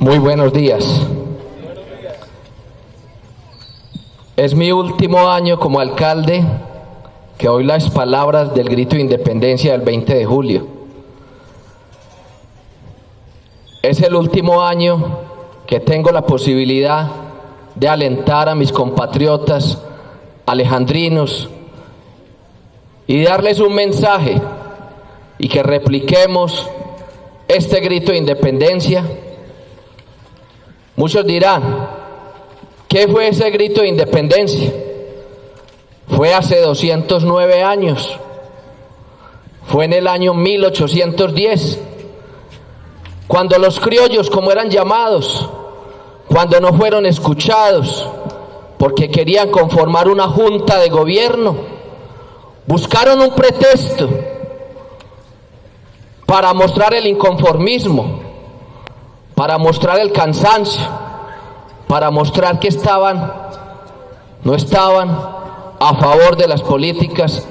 Muy buenos días. Es mi último año como alcalde que oí las palabras del grito de independencia del 20 de julio. Es el último año que tengo la posibilidad de alentar a mis compatriotas alejandrinos y darles un mensaje y que repliquemos este grito de independencia. Muchos dirán, ¿qué fue ese grito de independencia? Fue hace 209 años, fue en el año 1810, cuando los criollos, como eran llamados, cuando no fueron escuchados, porque querían conformar una junta de gobierno, buscaron un pretexto para mostrar el inconformismo, para mostrar el cansancio, para mostrar que estaban, no estaban a favor de las políticas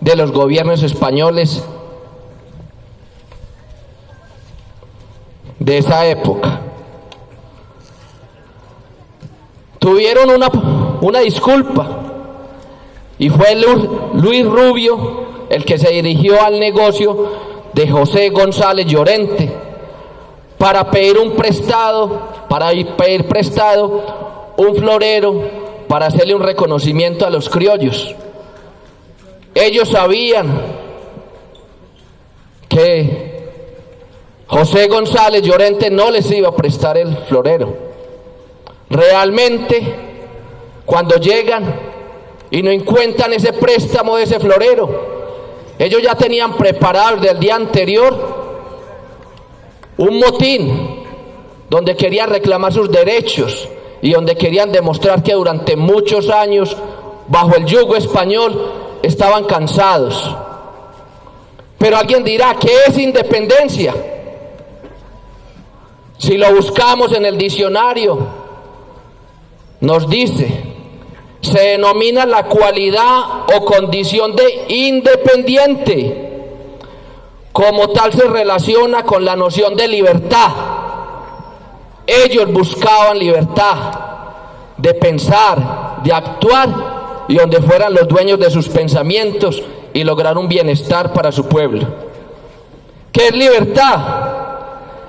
de los gobiernos españoles de esa época. Tuvieron una, una disculpa y fue Luis Rubio el que se dirigió al negocio de José González Llorente para pedir un prestado, para pedir prestado un florero para hacerle un reconocimiento a los criollos. Ellos sabían que José González Llorente no les iba a prestar el florero. Realmente, cuando llegan y no encuentran ese préstamo de ese florero, ellos ya tenían preparado desde el día anterior un motín donde querían reclamar sus derechos y donde querían demostrar que durante muchos años bajo el yugo español estaban cansados. Pero alguien dirá, ¿qué es independencia? Si lo buscamos en el diccionario, nos dice se denomina la cualidad o condición de independiente. Como tal se relaciona con la noción de libertad. Ellos buscaban libertad de pensar, de actuar y donde fueran los dueños de sus pensamientos y lograr un bienestar para su pueblo. ¿Qué es libertad?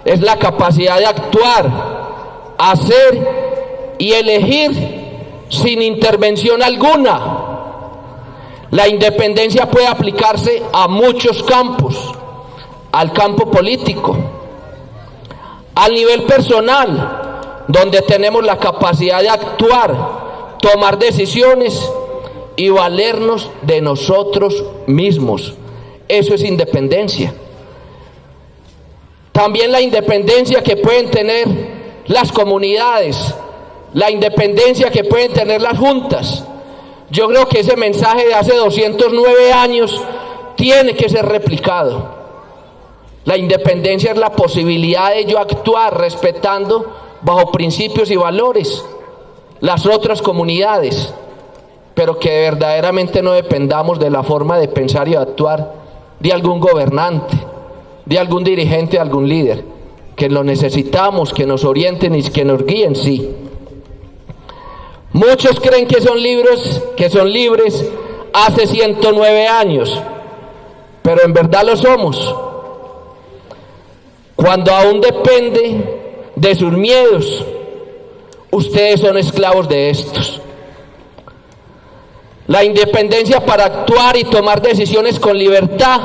Es la capacidad de actuar, hacer y elegir sin intervención alguna. La independencia puede aplicarse a muchos campos, al campo político, al nivel personal, donde tenemos la capacidad de actuar, tomar decisiones y valernos de nosotros mismos. Eso es independencia. También la independencia que pueden tener las comunidades, la independencia que pueden tener las juntas. Yo creo que ese mensaje de hace 209 años tiene que ser replicado. La independencia es la posibilidad de yo actuar respetando bajo principios y valores las otras comunidades, pero que verdaderamente no dependamos de la forma de pensar y actuar de algún gobernante, de algún dirigente, de algún líder, que lo necesitamos, que nos orienten y que nos guíen, sí Muchos creen que son libros, que son libres hace 109 años, pero en verdad lo somos. Cuando aún depende de sus miedos, ustedes son esclavos de estos. La independencia para actuar y tomar decisiones con libertad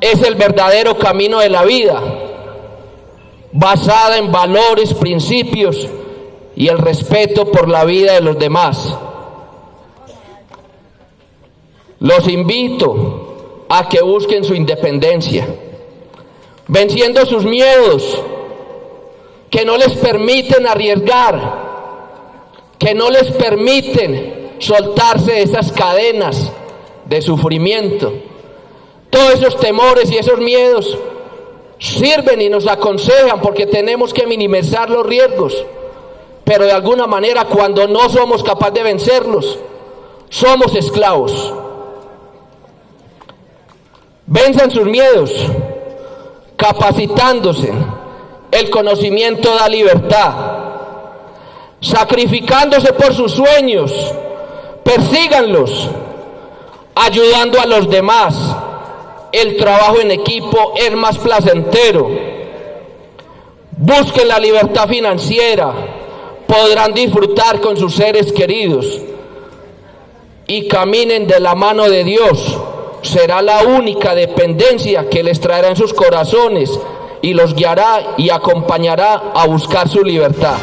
es el verdadero camino de la vida, basada en valores, principios, y el respeto por la vida de los demás. Los invito a que busquen su independencia, venciendo sus miedos, que no les permiten arriesgar, que no les permiten soltarse de esas cadenas de sufrimiento. Todos esos temores y esos miedos sirven y nos aconsejan porque tenemos que minimizar los riesgos pero de alguna manera cuando no somos capaces de vencerlos, somos esclavos. Venzan sus miedos, capacitándose, el conocimiento da libertad. Sacrificándose por sus sueños, persíganlos, ayudando a los demás. El trabajo en equipo es más placentero. Busquen la libertad financiera, podrán disfrutar con sus seres queridos y caminen de la mano de Dios. Será la única dependencia que les traerá en sus corazones y los guiará y acompañará a buscar su libertad.